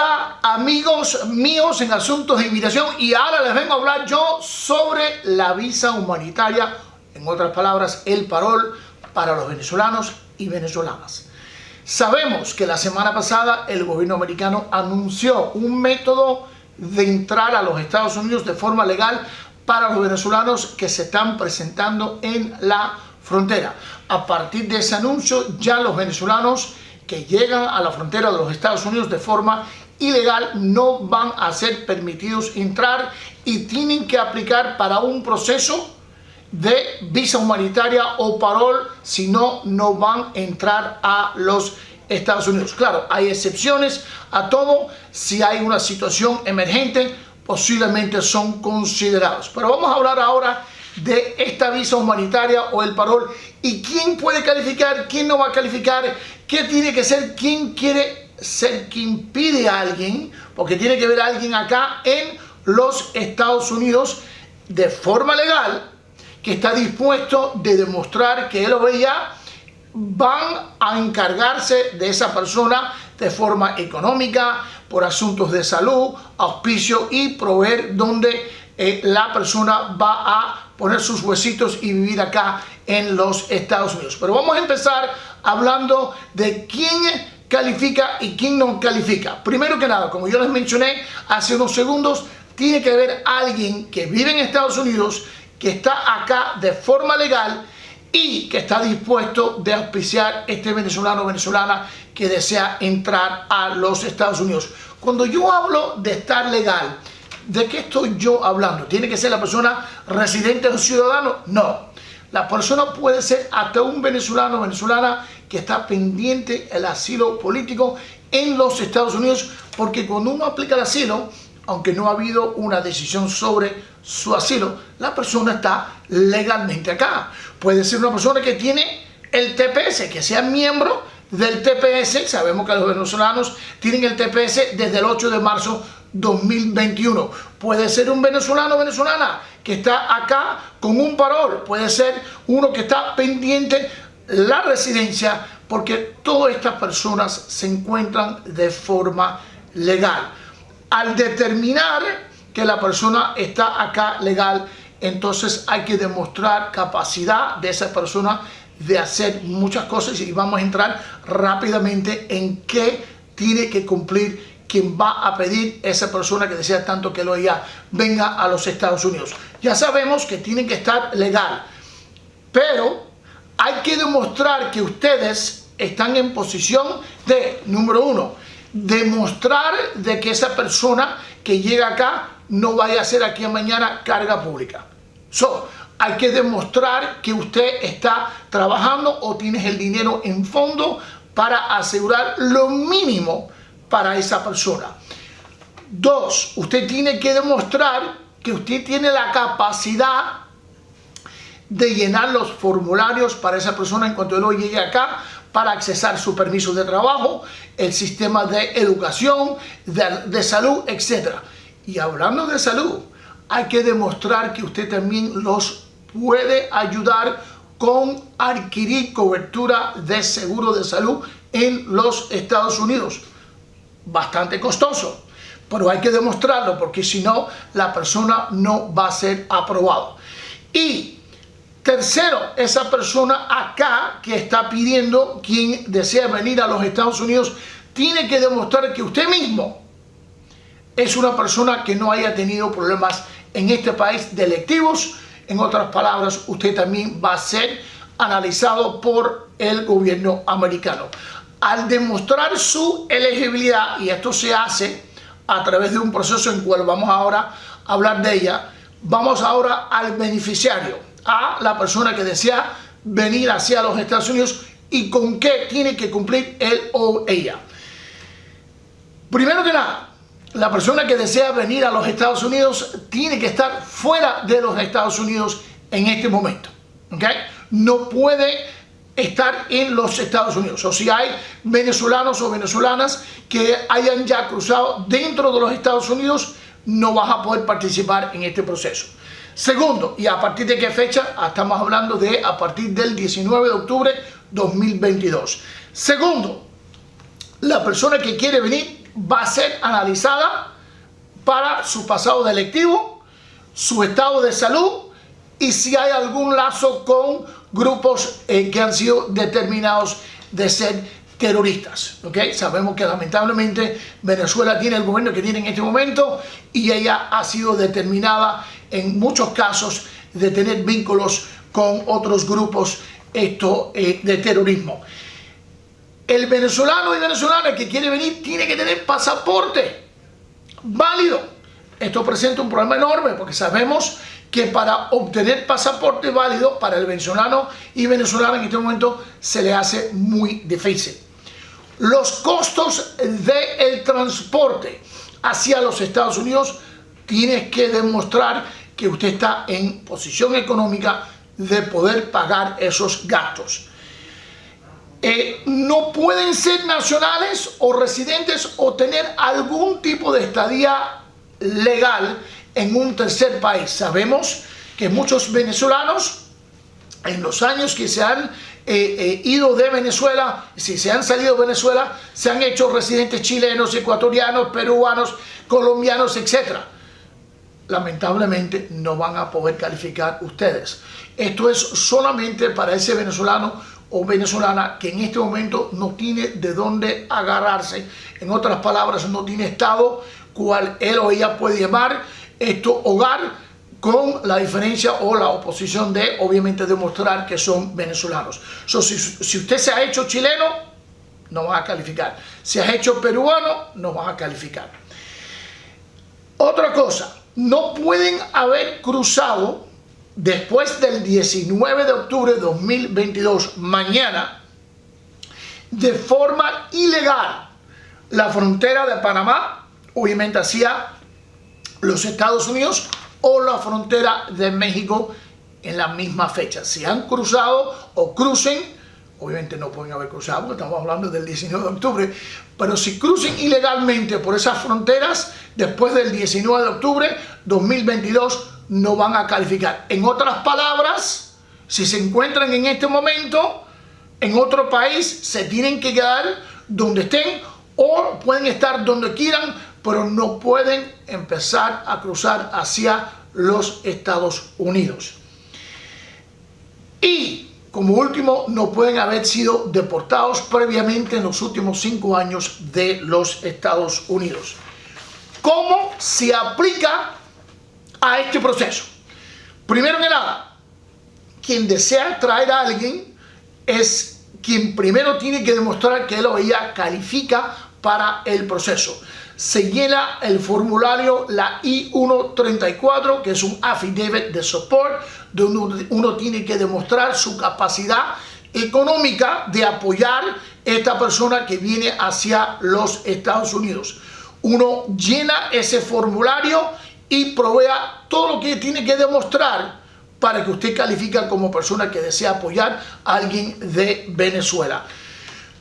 Hola amigos míos en asuntos de inmigración y ahora les vengo a hablar yo sobre la visa humanitaria, en otras palabras el parol para los venezolanos y venezolanas. Sabemos que la semana pasada el gobierno americano anunció un método de entrar a los Estados Unidos de forma legal para los venezolanos que se están presentando en la frontera. A partir de ese anuncio ya los venezolanos que llegan a la frontera de los Estados Unidos de forma ilegal no van a ser permitidos entrar y tienen que aplicar para un proceso de visa humanitaria o parol, si no, no van a entrar a los Estados Unidos. Claro, hay excepciones a todo, si hay una situación emergente, posiblemente son considerados. Pero vamos a hablar ahora de esta visa humanitaria o el parol y quién puede calificar, quién no va a calificar, qué tiene que ser, quién quiere ser quien pide a alguien, porque tiene que ver a alguien acá en los Estados Unidos de forma legal que está dispuesto de demostrar que él o ella van a encargarse de esa persona de forma económica, por asuntos de salud, auspicio y proveer donde eh, la persona va a poner sus huesitos y vivir acá en los Estados Unidos. Pero vamos a empezar hablando de quién califica y quién no califica. Primero que nada, como yo les mencioné hace unos segundos, tiene que haber alguien que vive en Estados Unidos, que está acá de forma legal y que está dispuesto de auspiciar este venezolano o venezolana que desea entrar a los Estados Unidos. Cuando yo hablo de estar legal, ¿De qué estoy yo hablando? ¿Tiene que ser la persona residente o ciudadano? No. La persona puede ser hasta un venezolano o venezolana que está pendiente el asilo político en los Estados Unidos, porque cuando uno aplica el asilo, aunque no ha habido una decisión sobre su asilo, la persona está legalmente acá. Puede ser una persona que tiene el TPS, que sea miembro del TPS, sabemos que los venezolanos tienen el TPS desde el 8 de marzo 2021. Puede ser un venezolano o venezolana que está acá con un parol, puede ser uno que está pendiente la residencia, porque todas estas personas se encuentran de forma legal. Al determinar que la persona está acá legal, entonces hay que demostrar capacidad de esa persona de hacer muchas cosas y vamos a entrar rápidamente en qué tiene que cumplir quien va a pedir esa persona que desea tanto que lo ella venga a los Estados Unidos. Ya sabemos que tienen que estar legal, pero hay que demostrar que ustedes están en posición de, número uno, demostrar de que esa persona que llega acá no vaya a ser aquí a mañana carga pública. So, hay que demostrar que usted está trabajando o tienes el dinero en fondo para asegurar lo mínimo para esa persona. Dos, usted tiene que demostrar que usted tiene la capacidad de llenar los formularios para esa persona en cuanto él llegue acá para accesar su permiso de trabajo, el sistema de educación, de, de salud, etc. Y hablando de salud, hay que demostrar que usted también los puede ayudar con adquirir cobertura de seguro de salud en los Estados Unidos bastante costoso, pero hay que demostrarlo porque si no, la persona no va a ser aprobado. Y tercero, esa persona acá que está pidiendo, quien desea venir a los Estados Unidos, tiene que demostrar que usted mismo es una persona que no haya tenido problemas en este país delictivos. En otras palabras, usted también va a ser analizado por el gobierno americano al demostrar su elegibilidad, y esto se hace a través de un proceso en cual vamos ahora a hablar de ella, vamos ahora al beneficiario, a la persona que desea venir hacia los Estados Unidos y con qué tiene que cumplir él o ella. Primero que nada, la persona que desea venir a los Estados Unidos tiene que estar fuera de los Estados Unidos en este momento. ¿okay? No puede estar en los Estados Unidos. O si hay venezolanos o venezolanas que hayan ya cruzado dentro de los Estados Unidos, no vas a poder participar en este proceso. Segundo, y a partir de qué fecha, estamos hablando de a partir del 19 de octubre 2022. Segundo, la persona que quiere venir va a ser analizada para su pasado delictivo, su estado de salud y si hay algún lazo con grupos que han sido determinados de ser terroristas. ¿okay? Sabemos que lamentablemente Venezuela tiene el gobierno que tiene en este momento y ella ha sido determinada en muchos casos de tener vínculos con otros grupos esto, eh, de terrorismo. El venezolano y venezolana que quiere venir tiene que tener pasaporte válido. Esto presenta un problema enorme porque sabemos que para obtener pasaporte válido para el venezolano y venezolana en este momento se le hace muy difícil. Los costos del transporte hacia los Estados Unidos tienes que demostrar que usted está en posición económica de poder pagar esos gastos. Eh, no pueden ser nacionales o residentes o tener algún tipo de estadía legal en un tercer país. Sabemos que muchos venezolanos en los años que se han eh, eh, ido de Venezuela, si se han salido de Venezuela, se han hecho residentes chilenos, ecuatorianos, peruanos, colombianos, etc. Lamentablemente no van a poder calificar ustedes. Esto es solamente para ese venezolano o venezolana que en este momento no tiene de dónde agarrarse. En otras palabras, no tiene estado cual él o ella puede llamar esto hogar con la diferencia o la oposición de obviamente demostrar que son venezolanos. si, usted se ha hecho chileno, no va a calificar. Si ha hecho peruano, no va a calificar. Otra cosa, no pueden haber cruzado después del 19 de octubre de 2022, mañana, de forma ilegal la frontera de Panamá, obviamente hacia los Estados Unidos o la frontera de México en la misma fecha. Si han cruzado o crucen, obviamente no pueden haber cruzado porque estamos hablando del 19 de octubre, pero si crucen ilegalmente por esas fronteras después del 19 de octubre 2022 no van a calificar. En otras palabras, si se encuentran en este momento en otro país, se tienen que quedar donde estén o pueden estar donde quieran pero no pueden empezar a cruzar hacia los Estados Unidos. Y como último, no pueden haber sido deportados previamente en los últimos cinco años de los Estados Unidos. ¿Cómo se aplica a este proceso? Primero que nada, quien desea traer a alguien es quien primero tiene que demostrar que él o ella califica para el proceso se llena el formulario la I-134, que es un affidavit de support, donde uno, tiene que demostrar su capacidad económica de apoyar esta persona que viene hacia los Estados Unidos. Uno llena ese formulario y provea todo lo que tiene que demostrar para que usted califique como persona que desea apoyar a alguien de Venezuela.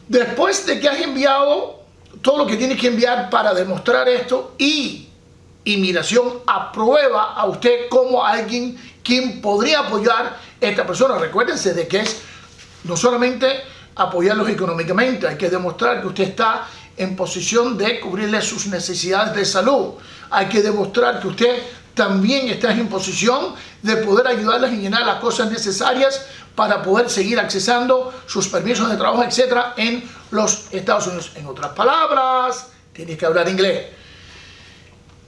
Después de que has enviado todo lo que tiene que enviar para demostrar esto y inmigración aprueba a usted como alguien quien podría apoyar a esta persona. Recuérdense de que es no solamente apoyarlos económicamente, hay que demostrar que usted está en posición de cubrirle sus necesidades de salud. Hay que demostrar que usted también está en posición de poder ayudarles a llenar las cosas necesarias para poder seguir accesando sus permisos de trabajo, etcétera, en los Estados Unidos. En otras palabras, tienes que hablar inglés.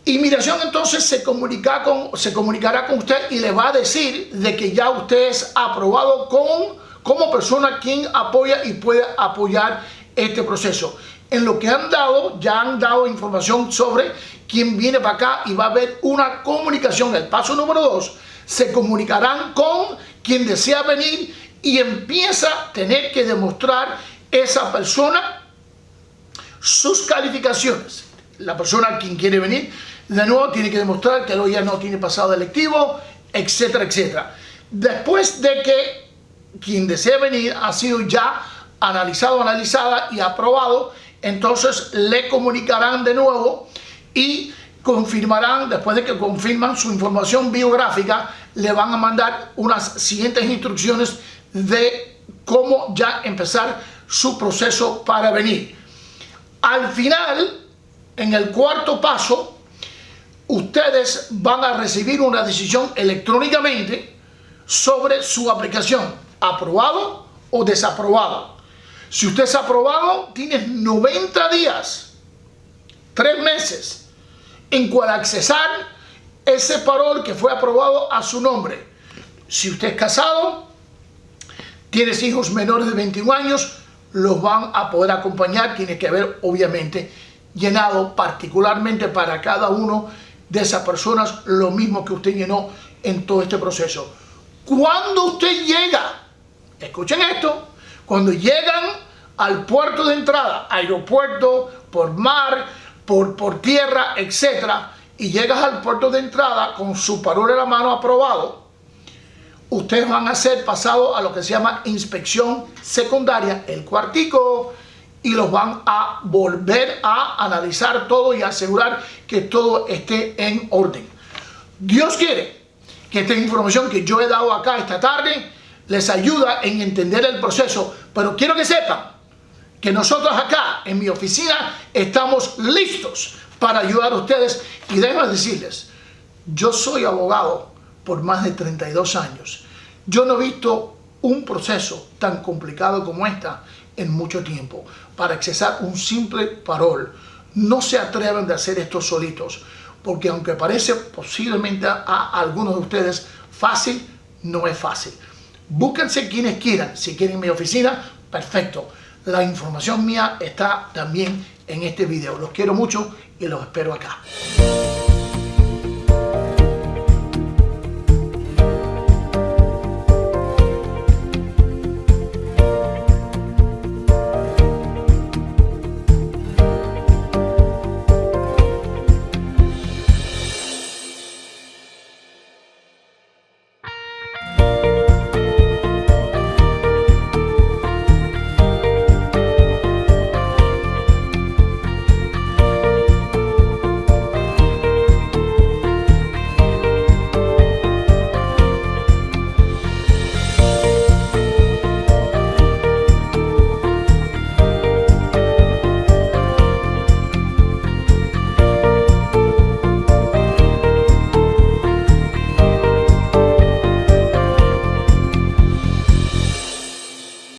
Inmigración entonces se, comunica con, se comunicará con usted y le va a decir de que ya usted es aprobado con, como persona quien apoya y puede apoyar este proceso. En lo que han dado, ya han dado información sobre quién viene para acá y va a haber una comunicación. El paso número dos, se comunicarán con quien desea venir y empieza a tener que demostrar esa persona sus calificaciones. La persona quien quiere venir, de nuevo tiene que demostrar que ya no tiene pasado electivo, etcétera, etcétera. Después de que quien desea venir ha sido ya analizado, analizada y aprobado, entonces le comunicarán de nuevo y confirmarán, después de que confirman su información biográfica, le van a mandar unas siguientes instrucciones de cómo ya empezar su proceso para venir. Al final, en el cuarto paso, ustedes van a recibir una decisión electrónicamente sobre su aplicación, aprobado o desaprobado. Si usted es aprobado, tienes 90 días, tres meses, en cual accesar ese parol que fue aprobado a su nombre. Si usted es casado, tienes hijos menores de 21 años, los van a poder acompañar. Tiene que haber, obviamente, llenado particularmente para cada uno de esas personas lo mismo que usted llenó en todo este proceso. Cuando usted llega, escuchen esto, cuando llegan al puerto de entrada, aeropuerto, por mar, por, por tierra, etcétera, y llegas al puerto de entrada con su parol en la mano aprobado, ustedes van a ser pasados a lo que se llama inspección secundaria, el cuartico, y los van a volver a analizar todo y asegurar que todo esté en orden. Dios quiere que esta información que yo he dado acá esta tarde les ayuda en entender el proceso, pero quiero que sepan que nosotros acá en mi oficina estamos listos para ayudar a ustedes. Y déjenme decirles, yo soy abogado por más de 32 años. Yo no he visto un proceso tan complicado como esta en mucho tiempo. Para accesar un simple parol, no se atreven de hacer esto solitos, porque aunque parece posiblemente a algunos de ustedes fácil, no es fácil. Búsquense quienes quieran. Si quieren mi oficina, perfecto. La información mía está también en este video. Los quiero mucho y los espero acá.